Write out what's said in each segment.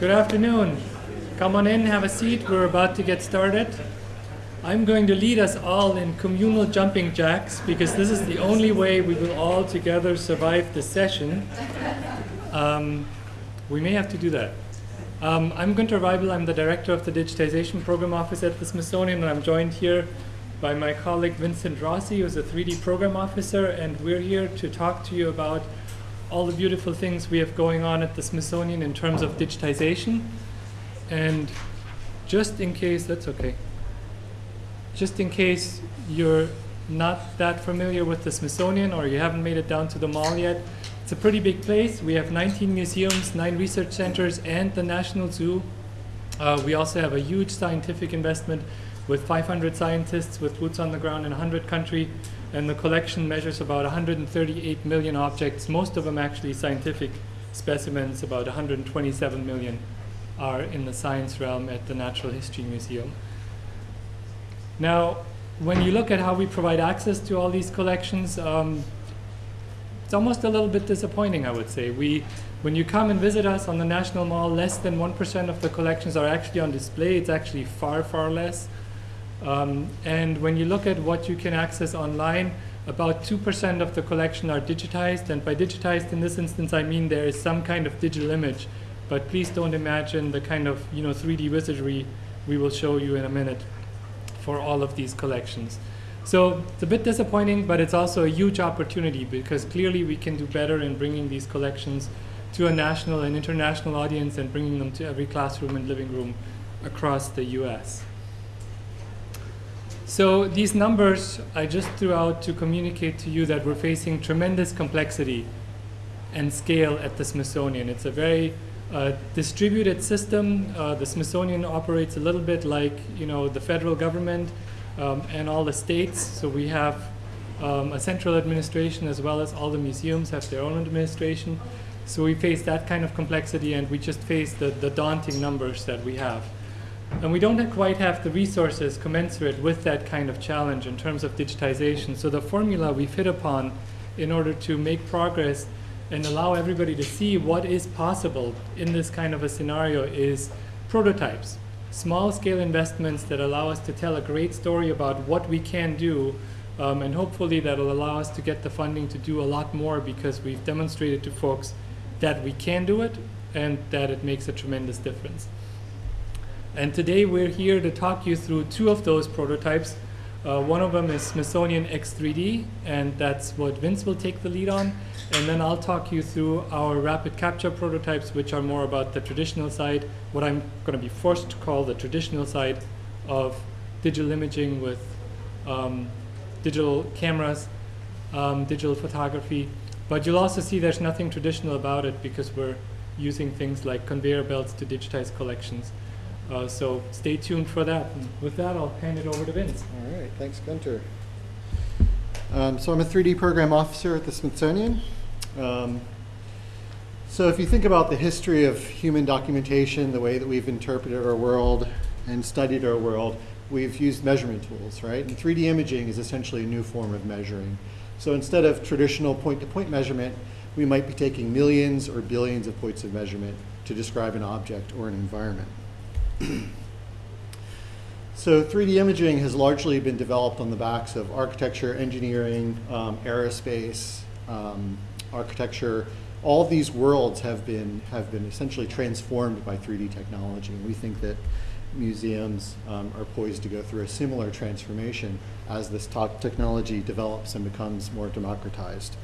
Good afternoon. Come on in, have a seat. We're about to get started. I'm going to lead us all in communal jumping jacks because this is the only way we will all together survive this session. Um, we may have to do that. Um, I'm Gunter Waibel. I'm the director of the Digitization Program Office at the Smithsonian, and I'm joined here by my colleague Vincent Rossi, who's a 3D program officer, and we're here to talk to you about all the beautiful things we have going on at the Smithsonian in terms of digitization. And just in case, that's okay. Just in case you're not that familiar with the Smithsonian or you haven't made it down to the mall yet, it's a pretty big place. We have 19 museums, nine research centers, and the National Zoo. Uh, we also have a huge scientific investment with 500 scientists with boots on the ground in 100 countries and the collection measures about 138 million objects, most of them actually scientific specimens, about 127 million are in the science realm at the Natural History Museum. Now, when you look at how we provide access to all these collections, um, it's almost a little bit disappointing, I would say. We, when you come and visit us on the National Mall, less than 1% of the collections are actually on display. It's actually far, far less. Um, and when you look at what you can access online, about 2% of the collection are digitized. And by digitized in this instance, I mean there is some kind of digital image. But please don't imagine the kind of you know 3D wizardry we will show you in a minute for all of these collections. So it's a bit disappointing, but it's also a huge opportunity because clearly we can do better in bringing these collections to a national and international audience and bringing them to every classroom and living room across the US. So these numbers I just threw out to communicate to you that we're facing tremendous complexity and scale at the Smithsonian. It's a very uh, distributed system. Uh, the Smithsonian operates a little bit like you know the federal government um, and all the states. So we have um, a central administration as well as all the museums have their own administration. So we face that kind of complexity and we just face the, the daunting numbers that we have. And we don't quite have the resources commensurate with that kind of challenge in terms of digitization. So the formula we've hit upon in order to make progress and allow everybody to see what is possible in this kind of a scenario is prototypes. Small scale investments that allow us to tell a great story about what we can do um, and hopefully that'll allow us to get the funding to do a lot more because we've demonstrated to folks that we can do it and that it makes a tremendous difference. And today we're here to talk you through two of those prototypes. Uh, one of them is Smithsonian X3D, and that's what Vince will take the lead on. And then I'll talk you through our rapid capture prototypes, which are more about the traditional side, what I'm going to be forced to call the traditional side of digital imaging with um, digital cameras, um, digital photography. But you'll also see there's nothing traditional about it because we're using things like conveyor belts to digitize collections. Uh, so stay tuned for that. And with that, I'll hand it over to Vince. All right, thanks, Gunter. Um, so I'm a 3D program officer at the Smithsonian. Um, so if you think about the history of human documentation, the way that we've interpreted our world and studied our world, we've used measurement tools, right? And 3D imaging is essentially a new form of measuring. So instead of traditional point-to-point -point measurement, we might be taking millions or billions of points of measurement to describe an object or an environment. so 3D imaging has largely been developed on the backs of architecture, engineering, um, aerospace, um, architecture. All these worlds have been, have been essentially transformed by 3D technology. And we think that museums um, are poised to go through a similar transformation as this technology develops and becomes more democratized.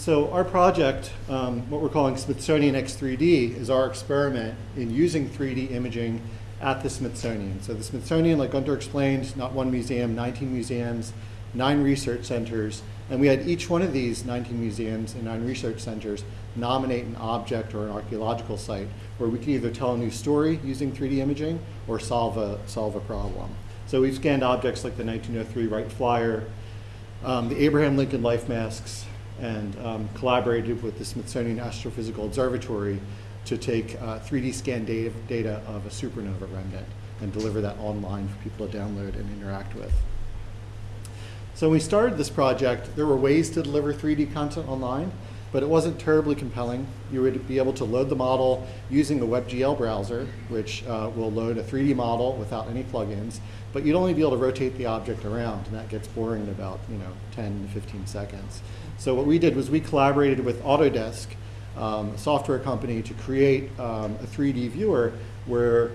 So our project, um, what we're calling Smithsonian X3D, is our experiment in using 3D imaging at the Smithsonian. So the Smithsonian, like Gunter explained, not one museum, 19 museums, nine research centers, and we had each one of these 19 museums and nine research centers nominate an object or an archaeological site where we can either tell a new story using 3D imaging or solve a, solve a problem. So we've scanned objects like the 1903 Wright Flyer, um, the Abraham Lincoln life masks, and um, collaborated with the Smithsonian Astrophysical Observatory to take uh, 3D scan data, data of a supernova remnant and deliver that online for people to download and interact with. So when we started this project, there were ways to deliver 3D content online. but it wasn't terribly compelling. You would be able to load the model using the WebGL browser, which uh, will load a 3D model without any plugins, but you'd only be able to rotate the object around, and that gets boring in about you know 10 to 15 seconds. So what we did was we collaborated with Autodesk, um, a software company, to create um, a 3D viewer where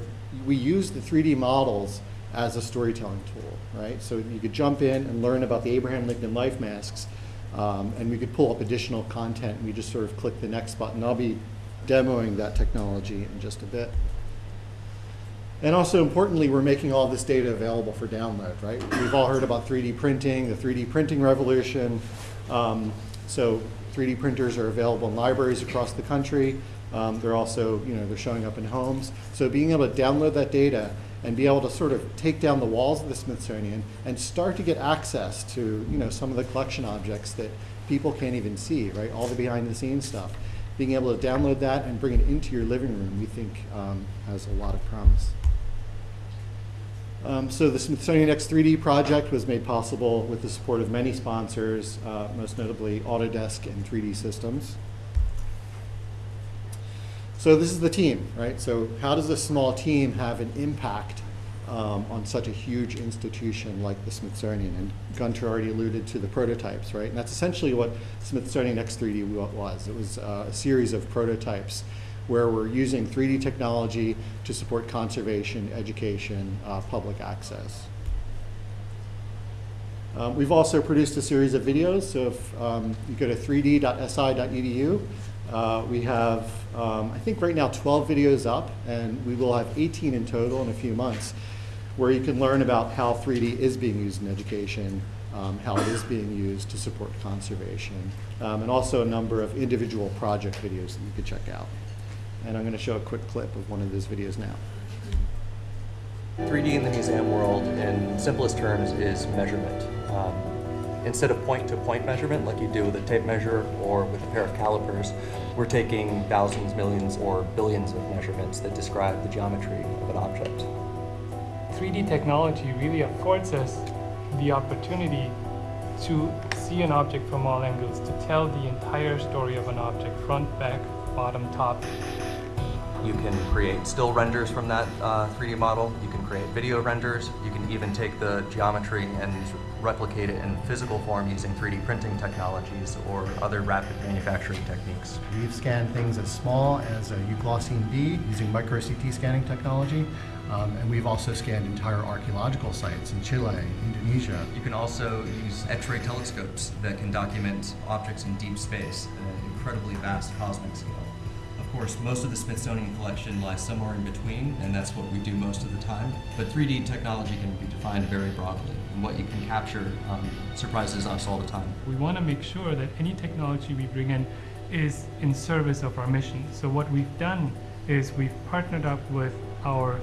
we use the 3D models as a storytelling tool, right? So you could jump in and learn about the Abraham Lincoln life masks, um, and we could pull up additional content, and we just sort of click the next button. I'll be demoing that technology in just a bit. And also importantly, we're making all this data available for download, right? We've all heard about 3D printing, the 3D printing revolution. Um, so 3D printers are available in libraries across the country. Um, they're also, you know, they're showing up in homes. So being able to download that data and be able to sort of take down the walls of the Smithsonian and start to get access to, you know, some of the collection objects that people can't even see, right? All the behind the scenes stuff. Being able to download that and bring it into your living room, we think um, has a lot of promise. Um, so the Smithsonian X3D project was made possible with the support of many sponsors, uh, most notably Autodesk and 3D Systems. So this is the team, right? So how does a small team have an impact um, on such a huge institution like the Smithsonian? And Gunter already alluded to the prototypes, right? And that's essentially what Smithsonian X3D was. It was uh, a series of prototypes where we're using 3D technology to support conservation, education, uh, public access. Um, we've also produced a series of videos. So if um, you go to 3d.si.edu, uh, we have, um, I think right now 12 videos up, and we will have 18 in total in a few months, where you can learn about how 3D is being used in education, um, how it is being used to support conservation, um, and also a number of individual project videos that you could check out. And I'm going to show a quick clip of one of those videos now. 3D in the museum world, in simplest terms, is measurement. Um, instead of point-to-point -point measurement, like you do with a tape measure or with a pair of calipers, we're taking thousands, millions, or billions of measurements that describe the geometry of an object. 3D technology really affords us the opportunity to see an object from all angles, to tell the entire story of an object, front, back, bottom, top. You can create still renders from that uh, 3D model. You can create video renders. You can even take the geometry and replicate it in physical form using 3D printing technologies or other rapid manufacturing techniques. We've scanned things as small as a euglossine bead using micro CT scanning technology. Um, and we've also scanned entire archaeological sites in Chile, Indonesia. You can also use X-ray telescopes that can document objects in deep space at an incredibly vast cosmic scale. Of course, most of the Smithsonian collection lies somewhere in between, and that's what we do most of the time. But 3D technology can be defined very broadly, and what you can capture um, surprises us all the time. We want to make sure that any technology we bring in is in service of our mission. So what we've done is we've partnered up with our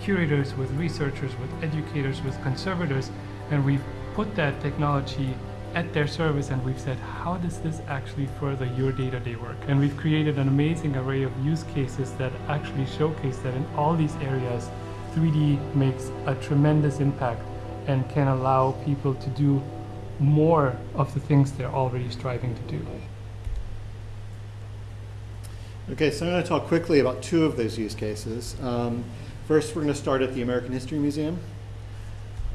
curators, with researchers, with educators, with conservators, and we've put that technology at their service and we've said, how does this actually further your day-to-day -day work? And we've created an amazing array of use cases that actually showcase that in all these areas, 3D makes a tremendous impact and can allow people to do more of the things they're already striving to do. Okay, so I'm going to talk quickly about two of those use cases. Um, first, we're going to start at the American History Museum,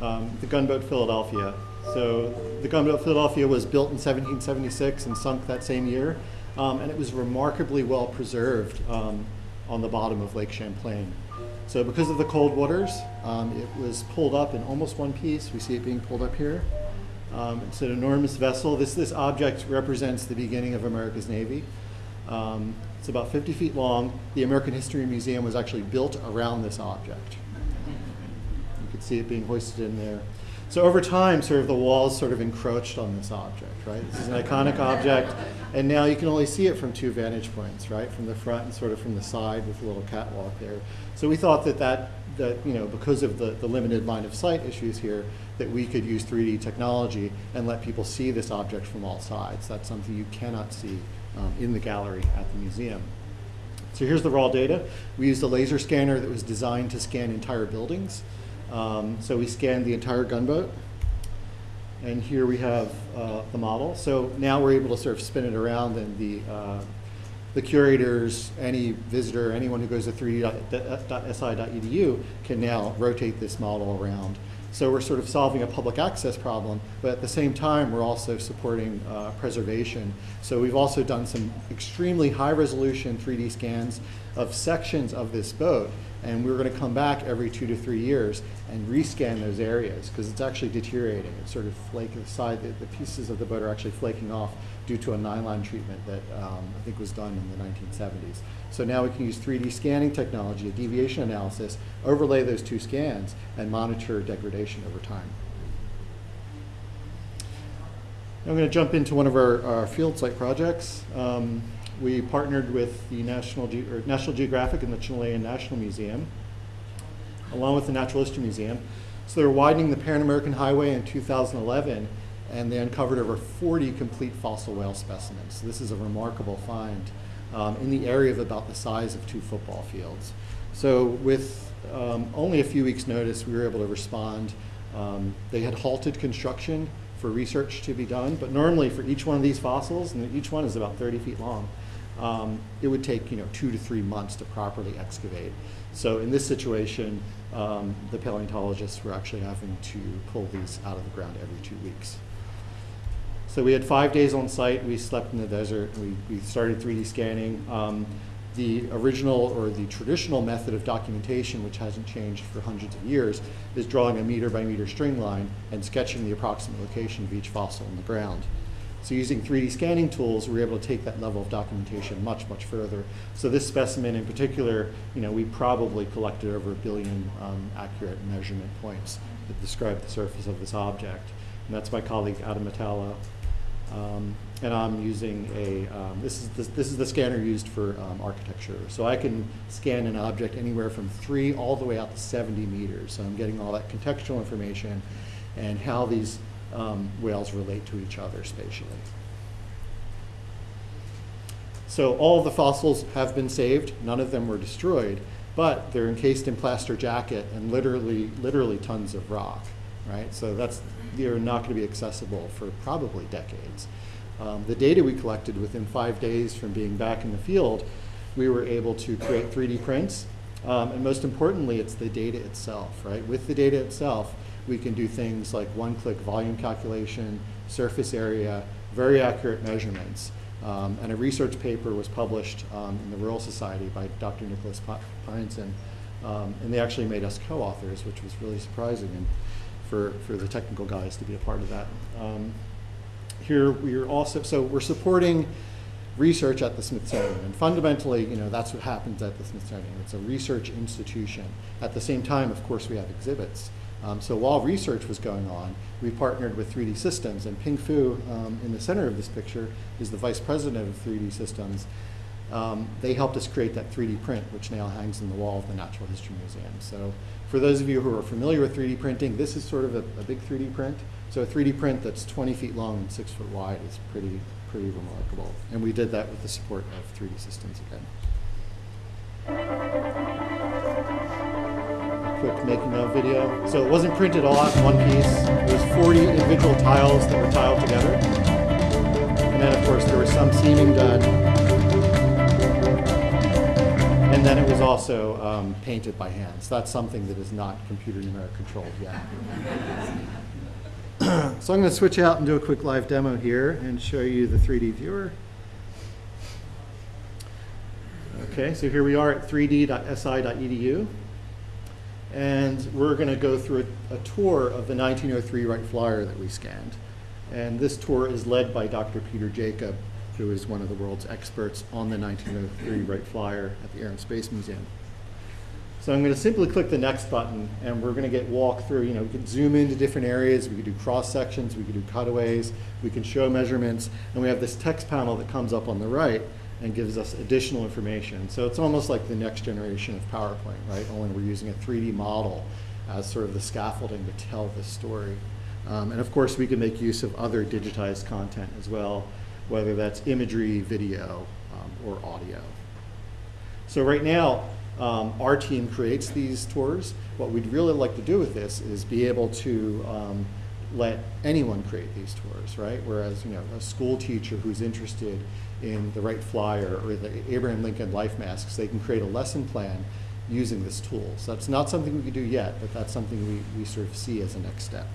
um, the Gunboat Philadelphia. So the gunboat Philadelphia was built in 1776 and sunk that same year, um, and it was remarkably well preserved um, on the bottom of Lake Champlain. So because of the cold waters, um, it was pulled up in almost one piece. We see it being pulled up here. Um, it's an enormous vessel. This, this object represents the beginning of America's Navy. Um, it's about 50 feet long. The American History Museum was actually built around this object. You can see it being hoisted in there. So over time, sort of the walls sort of encroached on this object, right? This is an iconic object, and now you can only see it from two vantage points, right? From the front and sort of from the side with a little catwalk there. So we thought that that, that you know, because of the, the limited line of sight issues here, that we could use 3D technology and let people see this object from all sides. That's something you cannot see um, in the gallery at the museum. So here's the raw data. We used a laser scanner that was designed to scan entire buildings. Um, so we scanned the entire gunboat. And here we have uh, the model. So now we're able to sort of spin it around and the, uh, the curators, any visitor, anyone who goes to 3d.si.edu e can now rotate this model around. So we're sort of solving a public access problem, but at the same time, we're also supporting uh, preservation. So we've also done some extremely high resolution 3D scans of sections of this boat, and we're going to come back every two to three years and rescan those areas because it's actually deteriorating. It's sort of flaking aside, the, the pieces of the boat are actually flaking off due to a nylon treatment that um, I think was done in the 1970s. So now we can use 3D scanning technology, a deviation analysis, overlay those two scans, and monitor degradation over time. I'm going to jump into one of our, our field site projects. Um, we partnered with the National, Ge National Geographic and the Chilean National Museum, along with the Natural History Museum. So they were widening the Pan-American Highway in 2011, and they uncovered over 40 complete fossil whale specimens. So this is a remarkable find um, in the area of about the size of two football fields. So with um, only a few weeks' notice, we were able to respond. Um, they had halted construction for research to be done, but normally for each one of these fossils, and each one is about 30 feet long, um, it would take you know two to three months to properly excavate. So in this situation, um, the paleontologists were actually having to pull these out of the ground every two weeks. So we had five days on site. We slept in the desert. We, we started 3D scanning. Um, the original or the traditional method of documentation, which hasn't changed for hundreds of years, is drawing a meter by meter string line and sketching the approximate location of each fossil in the ground. So using 3D scanning tools, we're able to take that level of documentation much, much further. So this specimen in particular, you know, we probably collected over a billion um, accurate measurement points that describe the surface of this object. And that's my colleague Adam Metallo. Um, and I'm using a, um, this, is the, this is the scanner used for um, architecture. So I can scan an object anywhere from three all the way out to 70 meters. So I'm getting all that contextual information and how these um, whales relate to each other spatially. So all the fossils have been saved. None of them were destroyed, but they're encased in plaster jacket and literally, literally tons of rock, right? So that's, they're not going to be accessible for probably decades. Um, the data we collected within five days from being back in the field, we were able to create 3D prints. Um, and most importantly, it's the data itself, right? With the data itself, we can do things like one-click volume calculation, surface area, very accurate measurements. Um, and a research paper was published um, in the Royal Society by Dr. Nicholas Pyenson. Um, and they actually made us co-authors, which was really surprising and for, for the technical guys to be a part of that. Um, here we are also, so we're supporting research at the Smithsonian. And fundamentally, you know, that's what happens at the Smithsonian. It's a research institution. At the same time, of course, we have exhibits. Um, so while research was going on, we partnered with 3D Systems, and Ping Fu, um, in the center of this picture, is the vice president of 3D Systems. Um, they helped us create that 3D print, which now hangs in the wall of the Natural History Museum. So for those of you who are familiar with 3D printing, this is sort of a, a big 3D print. So a 3D print that's 20 feet long and 6 foot wide is pretty, pretty remarkable. And we did that with the support of 3D Systems again quick making of video. So it wasn't printed all out in one piece. It was 40 individual tiles that were tiled together. And then of course there was some seaming done. And then it was also um, painted by hand. So that's something that is not computer numeric controlled yet. so I'm going to switch out and do a quick live demo here and show you the 3D viewer. Okay, so here we are at 3d.si.edu. And we're going to go through a, a, tour of the 1903 Wright Flyer that we scanned. And this tour is led by Dr. Peter Jakab, who is one of the world's experts on the 1903 Wright Flyer at the Air and Space Museum. So I'm going to simply click the next button, and we're going to get walked through. You know, we can zoom into different areas. We can do cross sections. We can do cutaways. We can show measurements. And we have this text panel that comes up on the right and gives us additional information. So it's almost like the next generation of PowerPoint, right? Only we're using a 3D model as sort of the scaffolding to tell the story. Um, and of course, we can make use of other digitized content as well, whether that's imagery, video, um, or audio. So right now, um, our team creates these tours. What we'd really like to do with this is be able to um, let anyone create these tours, right? Whereas, you know, a school teacher who's interested in the Wright Flyer or the Abraham Lincoln Life Masks, they can create a lesson plan using this tool. So that's not something we could do yet, but that's something we, we sort of see as a next step.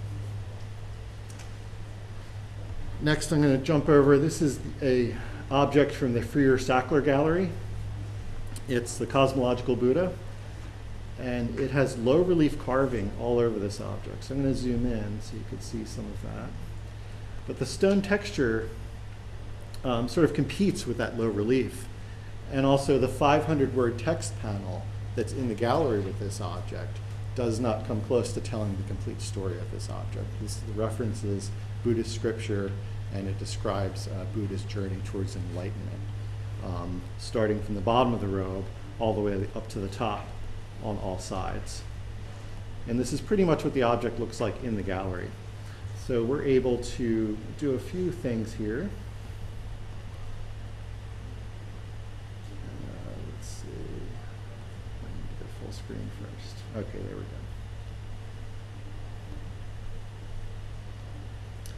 Next, I'm going to jump over. This is a object from the Freer Sackler Gallery. It's the cosmological Buddha, and it has low relief carving all over this object. So I'm going to zoom in so you can see some of that. But the stone texture um, sort of competes with that low relief. And also the 500 word text panel that's in the gallery with this object does not come close to telling the complete story of this object. This references Buddhist scripture and it describes uh, Buddha's journey towards enlightenment, um, starting from the bottom of the robe all the way up to the top on all sides. And this is pretty much what the object looks like in the gallery. So we're able to do a few things here. Uh, let's see. I need to go full screen first. Okay, there we go.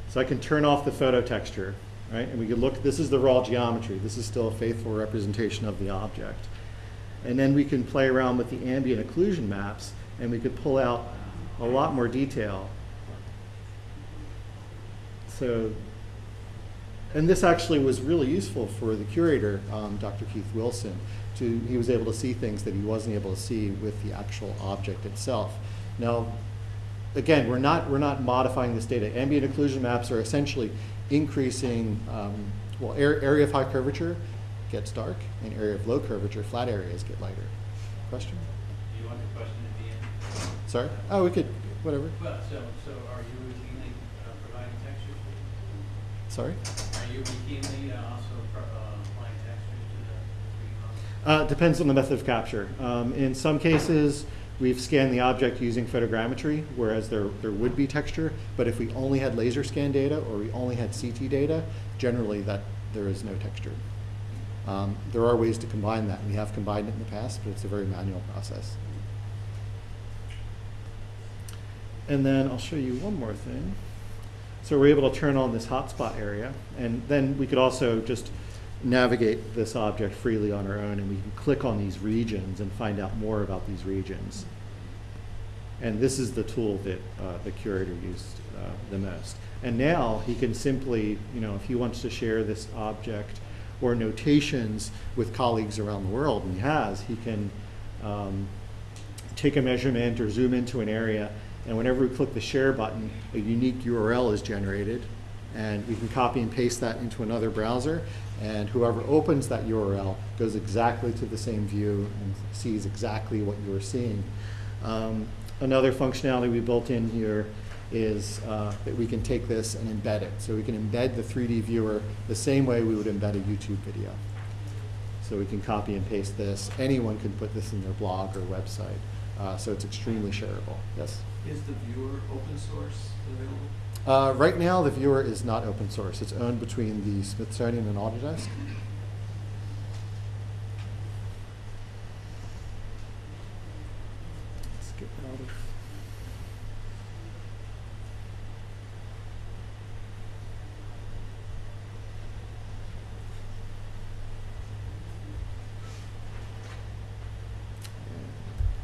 So I can turn off the photo texture, right? And we can look, this is the raw geometry. This is still a faithful representation of the object. And then we can play around with the ambient occlusion maps and we could pull out a lot more detail. So, and this actually was really useful for the curator, um, Dr. Keith Wilson. To, he was able to see things that he wasn't able to see with the actual object itself. Now, again, we're not, we're not modifying this data. Ambient occlusion maps are essentially increasing, um, well, air, area of high curvature gets dark, and area of low curvature, flat areas get lighter. Question? Do you want the question at the end? Sorry? Oh, we could, whatever. Well, so, so are you routinely uh, providing textures? Sorry? Are you routinely also uh, applying to the 3D? Uh, depends on the method of capture. Um, in some cases, we've scanned the object using photogrammetry, whereas there, there would be texture. But if we only had laser scan data or we only had CT data, generally that there is no texture. Um, there are ways to combine that. We have combined it in the past, but it's a very manual process. And then I'll show you one more thing. So we're able to turn on this hotspot area, and then we could also just navigate this object freely on our own, and we can click on these regions and find out more about these regions. And this is the tool that uh, the curator used uh, the most. And now he can simply, you know, if he wants to share this object or notations with colleagues around the world, and he has, he can um, take a measurement or zoom into an area, and whenever we click the share button, a unique URL is generated, and we can copy and paste that into another browser, and whoever opens that URL goes exactly to the same view and sees exactly what you are seeing. Um, another functionality we built in here is uh, that we can take this and embed it. So we can embed the 3D viewer the same way we would embed a YouTube video. So we can copy and paste this. Anyone can put this in their blog or website. Uh, so it's extremely shareable. Yes? Is the viewer open source available? Uh, right now, the viewer is not open source. It's owned between the Smithsonian and Autodesk. Let's get out of.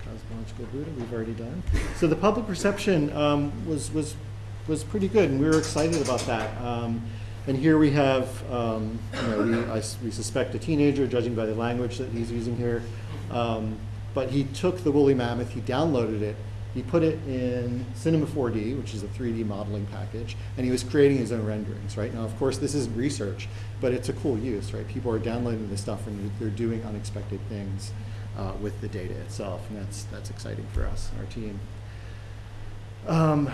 Cosmological Buddha, we've already done. So the public reception um, was, was, was pretty good, and we were excited about that. Um, and here we have, um, you know, we, I we suspect a teenager, judging by the language that he's using here. Um, but he took the woolly mammoth, he downloaded it, he put it in Cinema 4D, which is a 3D modeling package, and he was creating his own renderings, right? Now, of course, this isn't research, but it's a cool use, right? People are downloading this stuff and they're doing unexpected things uh, with the data itself, and that's, that's exciting for us, and our team. Um,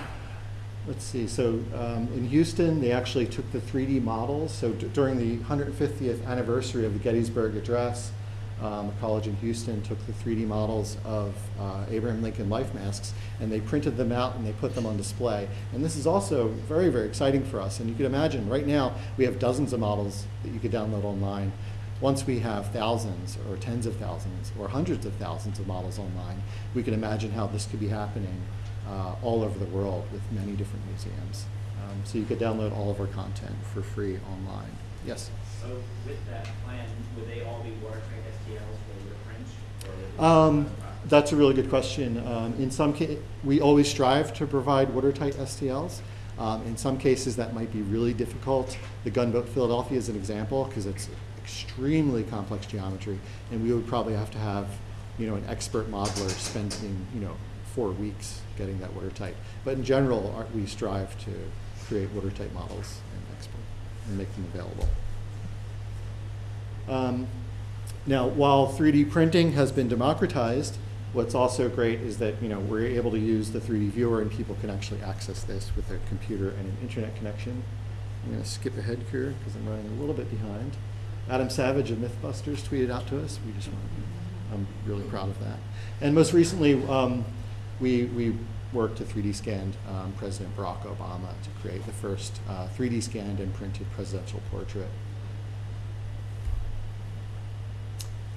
let's see, so um, in Houston, they actually took the 3D models. So during the 150th anniversary of the Gettysburg Address, um, a college in Houston took the 3D models of uh, Abraham Lincoln life masks and they printed them out and they put them on display. And this is also very, very exciting for us. And you can imagine right now we have dozens of models that you could download online. Once we have thousands or tens of thousands or hundreds of thousands of models online, we can imagine how this could be happening uh, all over the world with many different museums. Um, so you could download all of our content for free online. Yes? So with that plan, would they all be watertight STLs for be Um, that's a really good question. Um, in some ca- we always strive to provide watertight STLs. Um, in some cases, that might be really difficult. The gunboat Philadelphia is an example because it's extremely complex geometry, and we would probably have to have, you know, an expert modeler spending, you know, four weeks getting that watertight. But in general, our, we strive to create watertight models and export and make them available. Um, now, while 3D printing has been democratized, what's also great is that you know we're able to use the 3D viewer and people can actually access this with a computer and an internet connection. I'm going to skip ahead here because I'm running a little bit behind. Adam Savage of MythBusters tweeted out to us. We just want I'm really proud of that. And most recently, um, we, we worked to 3D scanned um, President Barack Obama to create the first uh, 3D scanned and printed presidential portrait.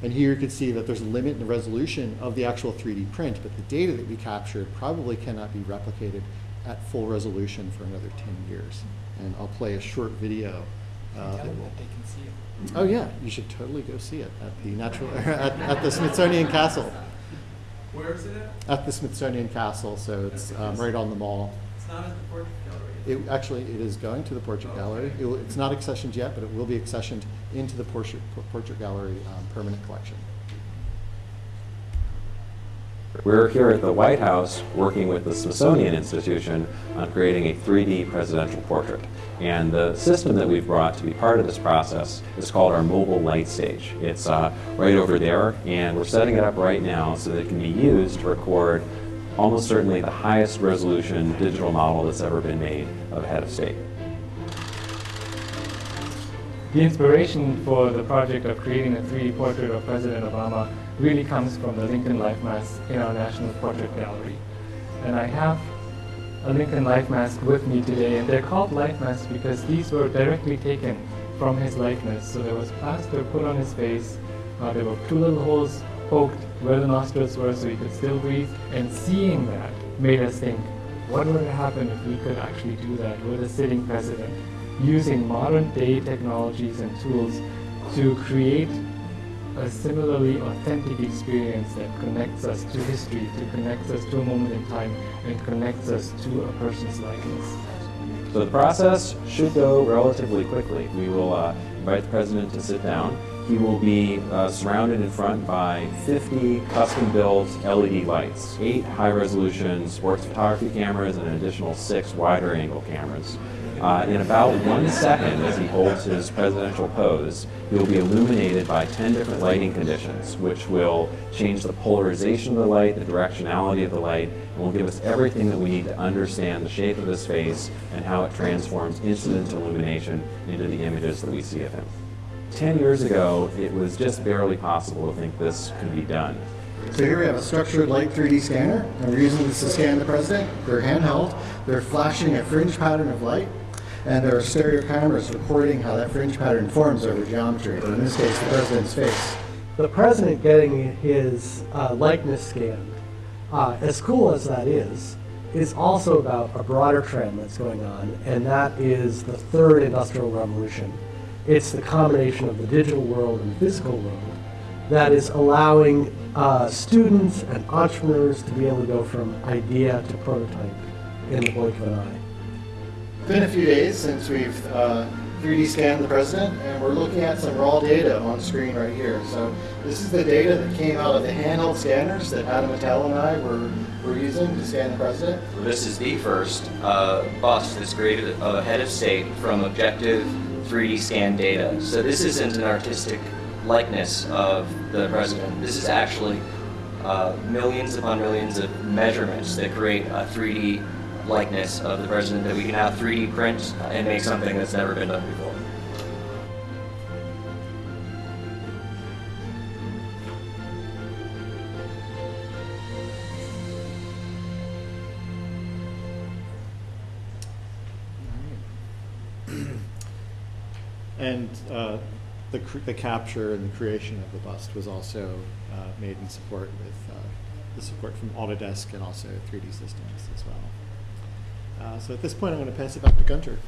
And here you can see that there's a limit in the resolution of the actual 3D print, but the data that we captured probably cannot be replicated at full resolution for another 10 years. And I'll play a short video. uh, that will- Oh yeah, you should totally go see it at the natural at, at the Smithsonian Castle. Where is it at? At the Smithsonian Castle, so it's um, right on the mall. It's not at the portrait gallery. It actually it is going to the Portrait Gallery. It it's not accessioned yet, but it will be accessioned into the Portrait Portrait Gallery um, permanent collection. We're here at the White House working with the Smithsonian Institution on creating a 3D presidential portrait. And the system that we've brought to be part of this process is called our mobile light stage. It's uh, right over there, and we're setting it up right now so that it can be used to record almost certainly the highest resolution digital model that's ever been made of a head of state. The inspiration for the project of creating a 3D portrait of President Obama really comes from the Lincoln Life Mask in our National Portrait Gallery. And I have a Lincoln Life Mask with me today, and they're called life masks because these were directly taken from his likeness. So there was plaster put on his face, uh, there were two little holes poked where the nostrils were so he could still breathe, and seeing that made us think, what would happen if we could actually do that with a sitting president? using modern day technologies and tools to create a similarly authentic experience that connects us to history, to connects us to a moment in time, and connects us to a person's likeness. So the process should go relatively quickly. We will uh, invite the president to sit down. He will be uh, surrounded in front by 50 custom-built LED lights, eight high-resolution sports photography cameras, and an additional six wider-angle cameras. Uh, in about one second, as he holds his presidential pose, he will be illuminated by 10 different lighting conditions, which will change the polarization of the light, the directionality of the light, and will give us everything that we need to understand the shape of his face and how it transforms incident illumination into the images that we see of him. 10 years ago, it was just barely possible to think this could be done. So here we have a structured light 3D scanner, and we're using this to scan the president. They're handheld. They're flashing a fringe pattern of light, and there are stereo cameras recording how that fringe pattern forms over geometry, or in this case, the president's face. the president getting his uh, likeness scanned, uh, as cool as that is, is also about a broader trend that's going on, and that is the third industrial revolution. It's the combination of the digital world and the physical world that is allowing uh, students and entrepreneurs to be able to go from idea to prototype in the blink of an eye. been a few days since we've uh, 3D scanned the president, and we're looking at some raw data on screen right here. So this is the data that came out of the handheld scanners that Adam Metallo and I were, were using to scan the president. This is the first uh, bust that's created of a head of state from objective 3D scan data. So this isn't an artistic likeness of the president. This is actually uh, millions upon millions of measurements that create a 3D likeness of the president that we can have 3D print and make something that's never been done before. And uh, the, the capture and the creation of the bust was also uh, made in support with uh, the support from Autodesk and also 3D Systems as well. Uh, so at this point, I'm going to pass it back to Gunter.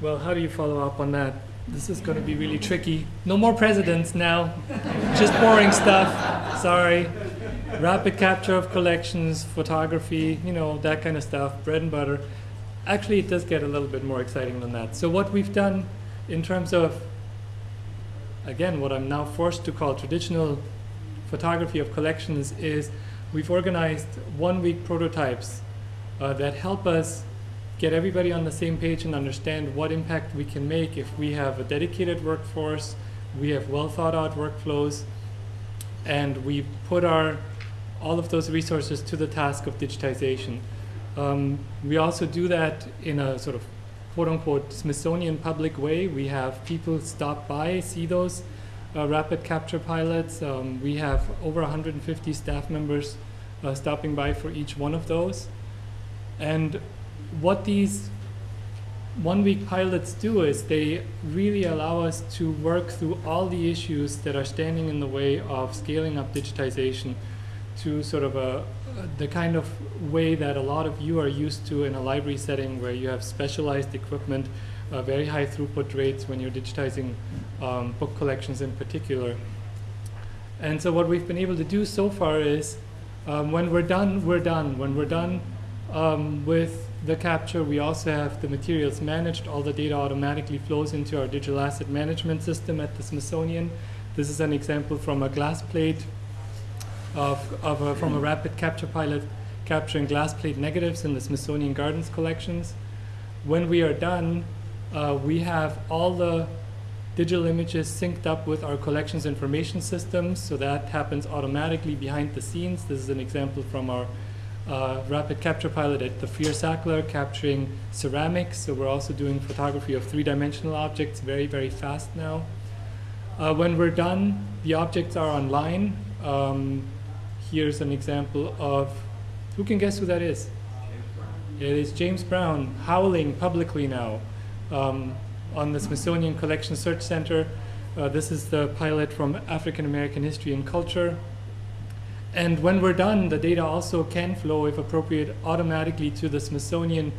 Well, how do you follow up on that? This is going to be really tricky. No more presidents now. Just boring stuff. Sorry. Rapid capture of collections, photography, you know, that kind of stuff, bread and butter. Actually, it does get a little bit more exciting than that. So what we've done in terms of, again, what I'm now forced to call traditional photography of collections is we've organized one-week prototypes uh, that help us get everybody on the same page and understand what impact we can make if we have a dedicated workforce, we have well thought out workflows, and we put our all of those resources to the task of digitization. Um, we also do that in a sort of quote unquote Smithsonian public way. We have people stop by, see those uh, rapid capture pilots. Um, we have over 150 staff members uh, stopping by for each one of those. And what these one week pilots do is they really allow us to work through all the issues that are standing in the way of scaling up digitization to sort of a, the kind of way that a lot of you are used to in a library setting where you have specialized equipment, uh, very high throughput rates when you're digitizing um, book collections in particular. And so what we've been able to do so far is um, when we're done, we're done. When we're done um, with the capture, we also have the materials managed. All the data automatically flows into our digital asset management system at the Smithsonian. This is an example from a glass plate of, of a, from a rapid capture pilot capturing glass plate negatives in the Smithsonian Gardens collections. When we are done, uh, we have all the digital images synced up with our collections information systems, so that happens automatically behind the scenes. This is an example from our uh, rapid capture pilot at the Freer Sackler capturing ceramics. So we're also doing photography of three-dimensional objects very, very fast now. Uh, when we're done, the objects are online. Um, here's an example of, who can guess who that is? It is James Brown howling publicly now um, on the Smithsonian Collection Search Center. Uh, this is the pilot from African American History and Culture. And when we're done, the data also can flow, if appropriate, automatically to the Smithsonian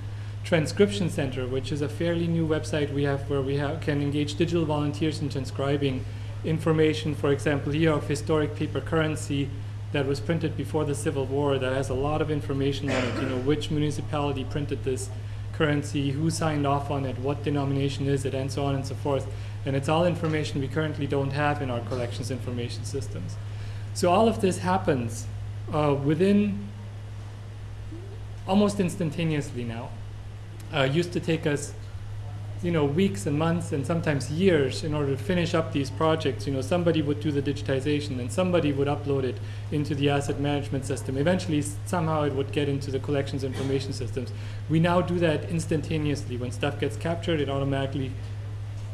Transcription Center, which is a fairly new website we have where we have, can engage digital volunteers in transcribing information, for example, here of historic paper currency that was printed before the Civil War that has a lot of information on it, you know, which municipality printed this currency, who signed off on it, what denomination is it, and so on and so forth. And it's all information we currently don't have in our collections information systems. So all of this happens uh, within almost instantaneously now. Uh, used to take us, you know, weeks and months and sometimes years in order to finish up these projects. You know, somebody would do the digitization and somebody would upload it into the asset management system. Eventually, somehow it would get into the collections information systems. We now do that instantaneously. When stuff gets captured, it automatically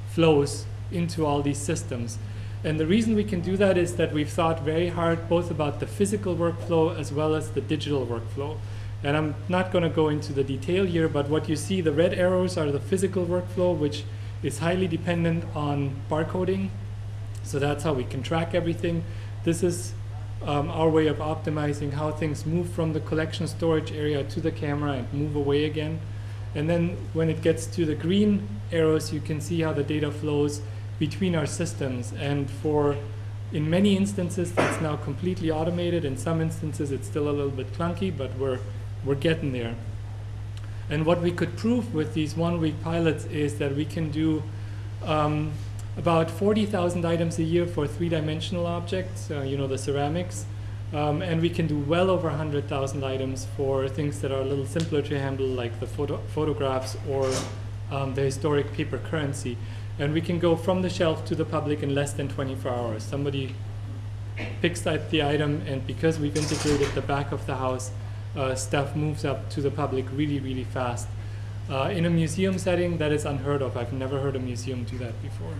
flows into all these systems. And the reason we can do that is that we've thought very hard both about the physical workflow as well as the digital workflow. And I'm not going to go into the detail here, but what you see, the red arrows are the physical workflow, which is highly dependent on barcoding. So that's how we can track everything. This is um, our way of optimizing how things move from the collection storage area to the camera and move away again. And then when it gets to the green arrows, you can see how the data flows between our systems. And for, in many instances, that's now completely automated. In some instances, it's still a little bit clunky, but we're, we're getting there. And what we could prove with these one-week pilots is that we can do um, about 40,000 items a year for three-dimensional objects, uh, you know, the ceramics. Um, and we can do well over 100,000 items for things that are a little simpler to handle, like the photo photographs or um, the historic paper currency. And we can go from the shelf to the public in less than 24 hours. Somebody picks up the item, and because we've integrated the back of the house, uh, stuff moves up to the public really, really fast. Uh, in a museum setting, that is unheard of. I've never heard a museum do that before.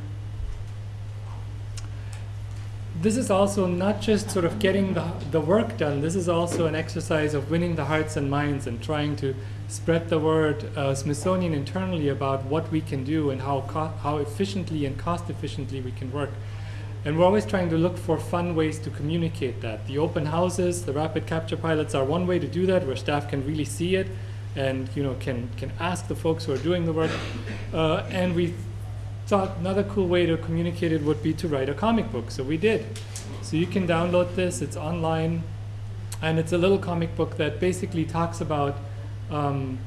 This is also not just sort of getting the, the work done, this is also an exercise of winning the hearts and minds and trying to spread the word uh, Smithsonian internally about what we can do and how, how efficiently and cost efficiently we can work. And we're always trying to look for fun ways to communicate that. The open houses, the rapid capture pilots are one way to do that, where staff can really see it and you know can can ask the folks who are doing the work. Uh, and we thought another cool way to communicate it would be to write a comic book, so we did. So you can download this. It's online, and it's a little comic book that basically talks about, um,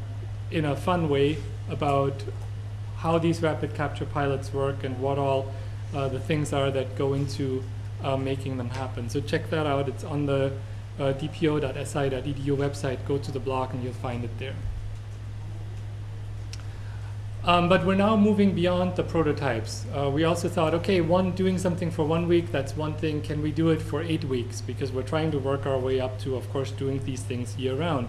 in a fun way, about how these rapid capture pilots work and what all uh, the things are that go into uh, making them happen. So check that out. It's on the uh, dpo.si.edu website. Go to the blog and you'll find it there. Um, but we're now moving beyond the prototypes. Uh, we also thought, okay, one doing something for one week, that's one thing. Can we do it for eight weeks? Because we're trying to work our way up to, of course, doing these things year round.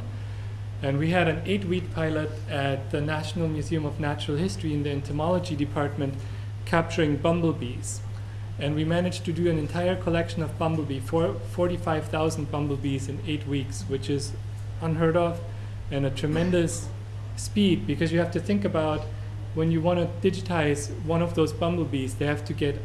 And we had an eight-week pilot at the National Museum of Natural History in the entomology department capturing bumblebees. And we managed to do an entire collection of bumblebee, 45,000 bumblebees in eight weeks, which is unheard of and a tremendous speed because you have to think about when you want to digitize one of those bumblebees, they have to get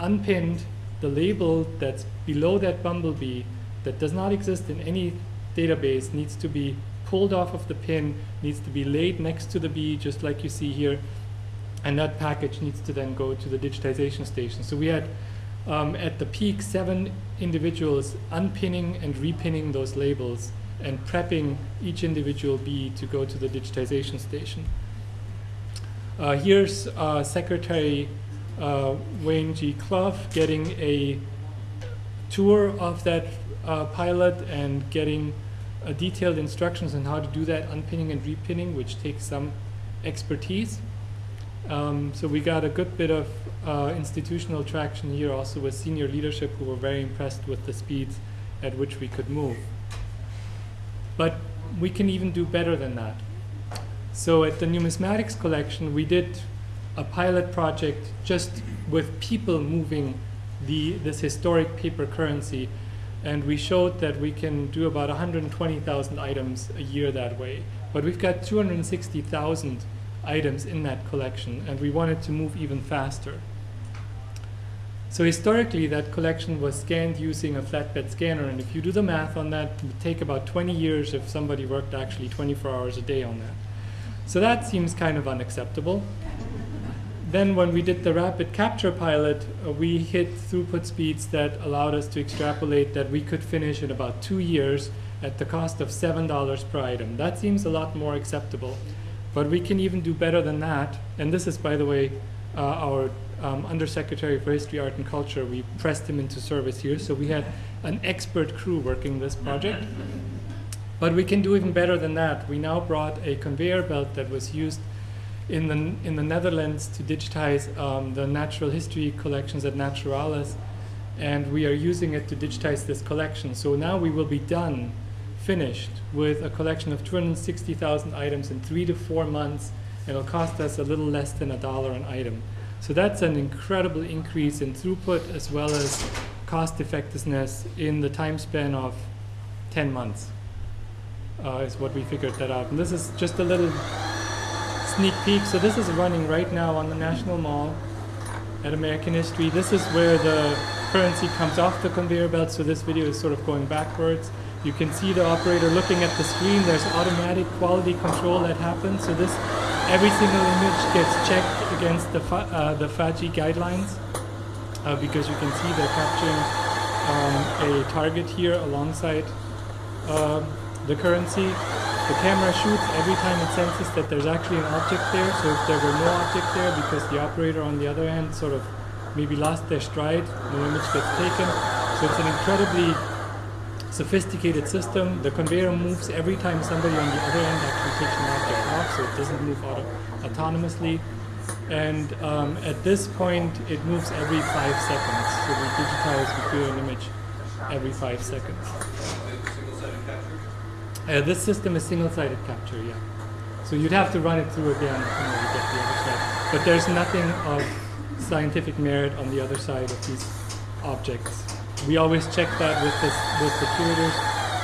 unpinned the label that's below that bumblebee that does not exist in any database needs to be pulled off of the pin, needs to be laid next to the bee, just like you see here, and that package needs to then go to the digitization station. So we had um, at the peak seven individuals unpinning and repinning those labels and prepping each individual bee to go to the digitization station. Uh, here's uh, Secretary uh, Wayne G. Clough getting a tour of that uh, pilot and getting uh, detailed instructions on how to do that unpinning and repinning, which takes some expertise. Um, so we got a good bit of uh, institutional traction here also with senior leadership who were very impressed with the speeds at which we could move. But we can even do better than that. So at the numismatics collection, we did a pilot project just with people moving the, this historic paper currency. And we showed that we can do about 120,000 items a year that way. But we've got 260,000 items in that collection, and we wanted to move even faster. So historically, that collection was scanned using a flatbed scanner, and if you do the math on that, it would take about 20 years if somebody worked actually 24 hours a day on that. So that seems kind of unacceptable. Then when we did the rapid capture pilot, uh, we hit throughput speeds that allowed us to extrapolate that we could finish in about two years at the cost of $7 per item. That seems a lot more acceptable. But we can even do better than that. And this is, by the way, uh, our um, Undersecretary for History, Art, and Culture. We pressed him into service here. So we had an expert crew working this project. But we can do even better than that. We now brought a conveyor belt that was used in the, in the Netherlands to digitize um, the natural history collections at Naturalis, and we are using it to digitize this collection. So now we will be done, finished, with a collection of 260,000 items in three to four months. It'll cost us a little less than a dollar an item. So that's an incredible increase in throughput as well as cost effectiveness in the time span of 10 months uh, is what we figured that out. And this is just a little sneak peek. So this is running right now on the National Mall at American History. This is where the currency comes off the conveyor belt. So this video is sort of going backwards. You can see the operator looking at the screen. There's automatic quality control that happens. So this, every single image gets checked against the, uh, the FADGI guidelines uh, because you can see they're capturing um, a target here alongside um, the currency. The camera shoots every time it senses that there's actually an object there. So if there were no object there because the operator on the other end sort of maybe lost their stride, no image gets taken. So it's an incredibly sophisticated system. The conveyor moves every time somebody on the other end actually takes an object off, so it doesn't move auto autonomously. And um, at this point, it moves every five seconds. So we digitize, we create an image every five seconds. Uh, this system is single-sided capture, yeah. So you'd have to run it through again in order to get the other side. But there's nothing of scientific merit on the other side of these objects. We always check that with, this, with the curators.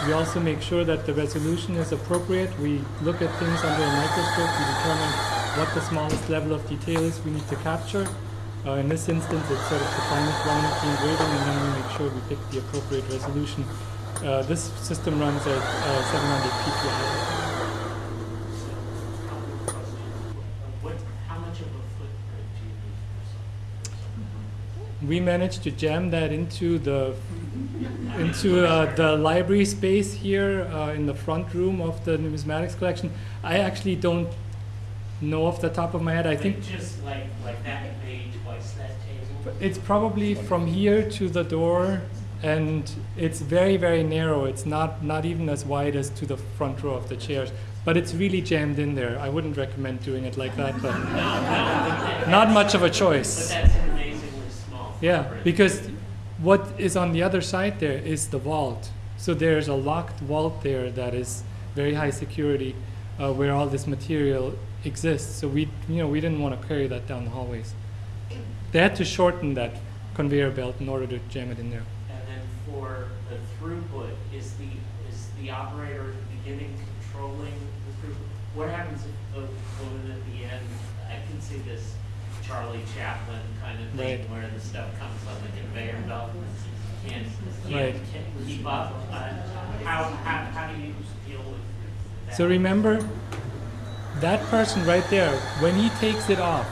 We also make sure that the resolution is appropriate. We look at things under a microscope. We determine what the smallest level of detail is we need to capture. Uh, in this instance, it's sort of the finest line of the engraving, and then we make sure we pick the appropriate resolution. Uh, this system runs at uh, 700 ppi. What, how much of a footprint do you need for something? We managed to jam that into the into uh, the library space here uh, in the front room of the numismatics collection. I actually don't know off the top of my head. I think Just like, like that bay twice that table? it's probably from here to the door, and it's very very narrow. It's not not even as wide as to the front row of the chairs. But it's really jammed in there. I wouldn't recommend doing it like that, but not much of a But choice. Yeah, because what is on the other side there is the vault. So there's a locked vault there that is very high security, uh, where all this material exists. So we, you know, we didn't want to carry that down the hallways. They had to shorten that conveyor belt in order to jam it in there. And then for the throughput, is the, is the operator at the beginning controlling the throughput? What happens if the woman at the end, I can see this Charlie Chaplin kind of thing Right. where the stuff comes on the conveyor belt and can't, Right. keep up. Uh, How, how, how do you deal with that? So remember, that person right there, when he takes it off,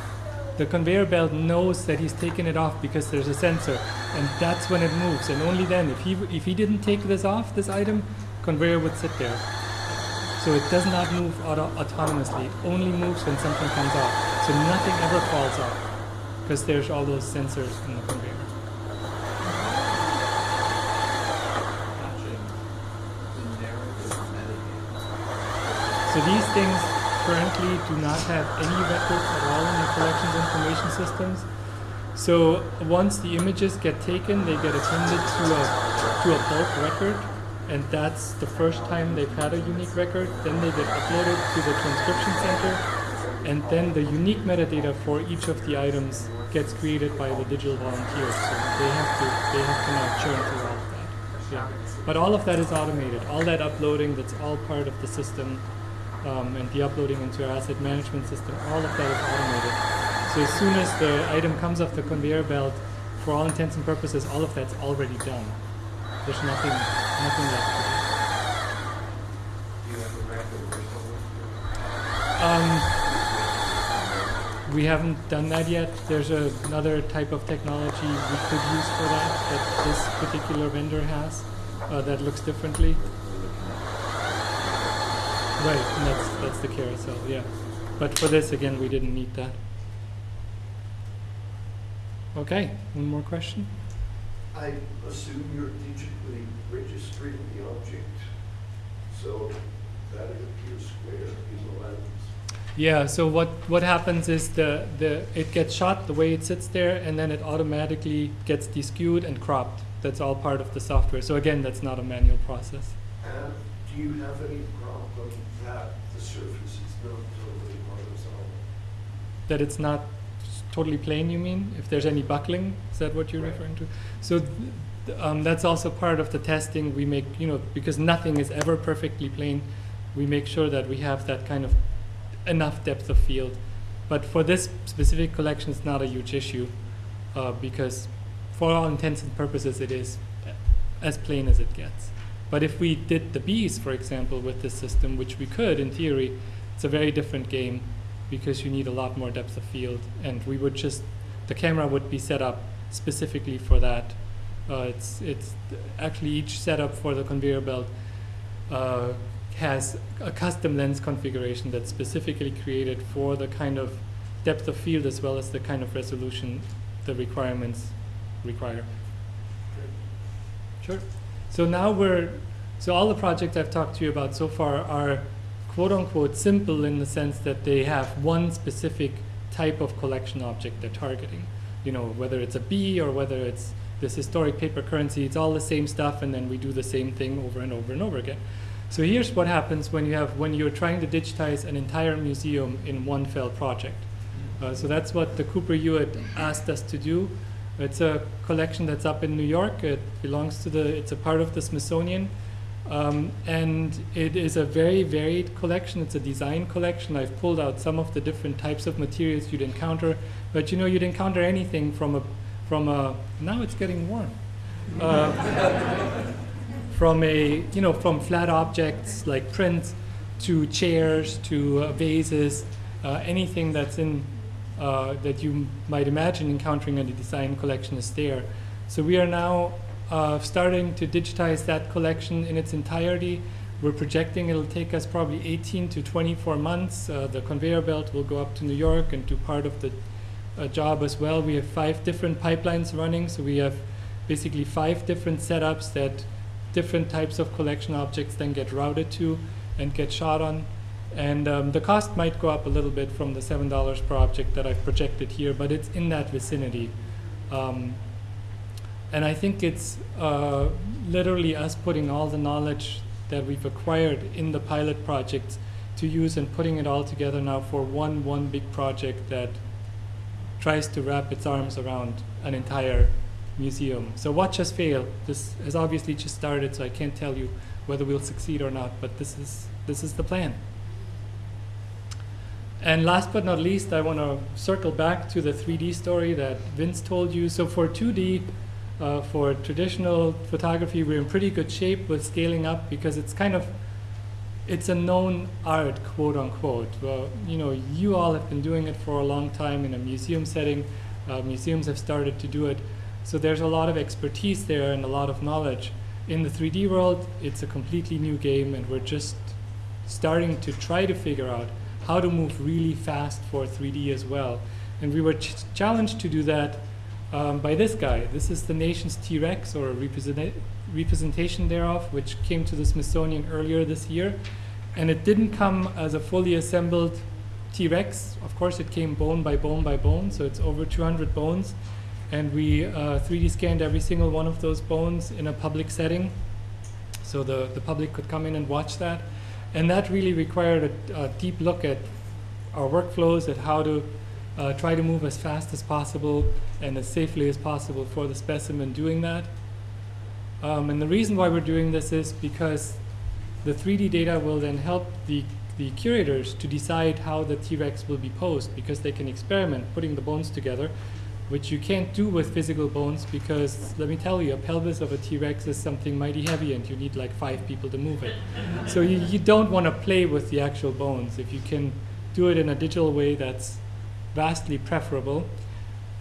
the conveyor belt knows that he's taken it off because there's a sensor, and that's when it moves. And only then, if he if he didn't take this off, this item, conveyor would sit there. So it does not move auto- autonomously. It only moves when something comes off. So nothing ever falls off because there's all those sensors in the conveyor. So these things currently do not have any records at all in the collections information systems. So once the images get taken, they get appended to a to a bulk record, and that's the first time they've had a unique record. Then they get uploaded to the transcription center, and then the unique metadata for each of the items gets created by the digital volunteers. So they have to they have to now churn through all of that. Yeah. But all of that is automated. All that uploading, that's all part of the system um, and the uploading into our asset management system, all of that is automated. So as soon as the item comes off the conveyor belt, for all intents and purposes, all of that's already done. There's nothing, nothing left to do. Do you have a record or something? Um, we haven't done that yet. There's a, another type of technology we could use for that that this particular vendor has uh, that looks differently. Right, and that's that's the carousel, yeah. But for this, again, we didn't need that. Okay, one more question. I assume you're digitally registering the object, so that it appears square the lens. Yeah, so what, what happens is the, the it gets shot the way it sits there and then it automatically gets deskewed and cropped. That's all part of the software. So again, that's not a manual process. And do you have any problem that the surface is not totally horizontal? That it's not totally plain, you mean? If there's any buckling, is that what you're Right. referring to? So th- th- um, that's also part of the testing. We make, you know, because nothing is ever perfectly plain, we make sure that we have that kind of enough depth of field. But for this specific collection, it's not a huge issue uh, because, for all intents and purposes, it is as plain as it gets. But if we did the bees, for example, with this system, which we could in theory, it's a very different game because you need a lot more depth of field, and we would just the camera would be set up specifically for that. Uh, it's it's actually each setup for the conveyor belt uh, has a custom lens configuration that's specifically created for the kind of depth of field as well as the kind of resolution the requirements require. Sure. So now we're, so all the projects I've talked to you about so far are quote unquote simple in the sense that they have one specific type of collection object they're targeting. You know, whether it's a bee or whether it's this historic paper currency, it's all the same stuff and then we do the same thing over and over and over again. So here's what happens when you have, when you're trying to digitize an entire museum in one fell project. Uh, so that's what the Cooper Hewitt asked us to do. It's a collection that's up in New York. It belongs to the, it's a part of the Smithsonian. Um, and it is a very varied collection. It's a design collection. I've pulled out some of the different types of materials you'd encounter, but you know you'd encounter anything from a from a now it's getting warm. Uh, from a you know from flat objects like prints to chairs to uh, vases, uh, anything that's in uh, that you might imagine encountering in the design collection is there. So we are now uh, starting to digitize that collection in its entirety. We're projecting it'll take us probably 18 to 24 months. Uh, the conveyor belt will go up to New York and do part of the job as well. We have five different pipelines running, so we have basically five different setups that different types of collection objects then get routed to and get shot on. And um, the cost might go up a little bit from the $7 per object that I've projected here, but it's in that vicinity. Um, and I think it's uh, literally us putting all the knowledge that we've acquired in the pilot projects to use and putting it all together now for one, one big project that tries to wrap its arms around an entire museum. So watch us fail. This has obviously just started, so I can't tell you whether we'll succeed or not, but this is, this is the plan. And last but not least, I want to circle back to the 3D story that Vince told you. So for 2D, uh, for traditional photography, we're in pretty good shape with scaling up because it's kind of, it's a known art, quote unquote. Well, you know, you all have been doing it for a long time in a museum setting. Uh, museums have started to do it. So there's a lot of expertise there and a lot of knowledge. In the 3D world, it's a completely new game and we're just starting to try to figure out how to move really fast for 3D as well. And we were ch challenged to do that um, by this guy. This is the nation's T-Rex, or a represent representation thereof, which came to the Smithsonian earlier this year. And it didn't come as a fully assembled T-Rex. Of course, it came bone by bone by bone, so it's over 200 bones. And we uh, 3D scanned every single one of those bones in a public setting, so the, the public could come in and watch that. And that really required a, a deep look at our workflows, at how to uh, try to move as fast as possible and as safely as possible for the specimen doing that. Um, and the reason why we're doing this is because the 3D data will then help the, the curators to decide how the T-Rex will be posed because they can experiment putting the bones together which you can't do with physical bones because let me tell you, a pelvis of a T-Rex is something mighty heavy and you need like five people to move it. so you, you don't want to play with the actual bones. If you can do it in a digital way, that's vastly preferable.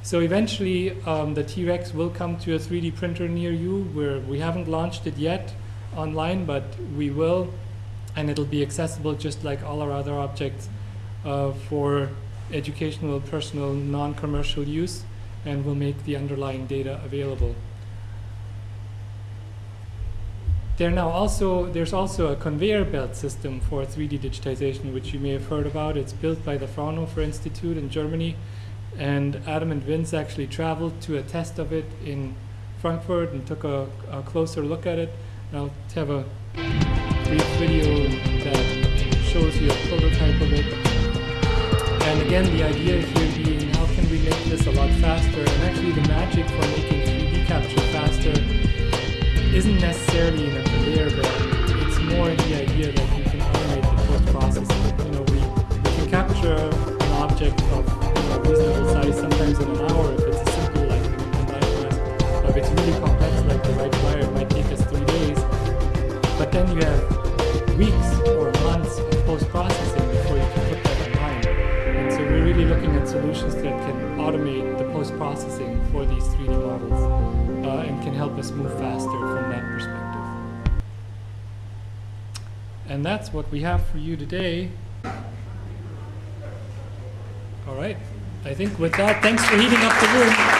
So eventually um, the T-Rex will come to a 3D printer near you where we haven't launched it yet online, but we will, and it'll be accessible just like all our other objects uh, for educational, personal, non-commercial use and will make the underlying data available. There now also, there's also a conveyor belt system for 3D digitization, which you may have heard about. It's built by the Fraunhofer Institute in Germany, and Adam and Vince actually traveled to a test of it in Frankfurt and took a, a closer look at it. And I'll have a brief video that shows you a prototype of it. And again, the idea this a lot faster? And actually the magic for making 3D capture faster isn't necessarily in a conveyor belt. It's more in the idea that you can automate the post-processing. You know, we, we can capture an object of you know, reasonable size sometimes in an hour if it's a simple like an If it's really complex like the Wright Flyer, it might take us three days. But then you have weeks or months of post-processing really looking at solutions that can automate the post-processing for these 3D models uh, and can help us move faster from that perspective. And that's what we have for you today. All right. I think with that, thanks for heating up the room.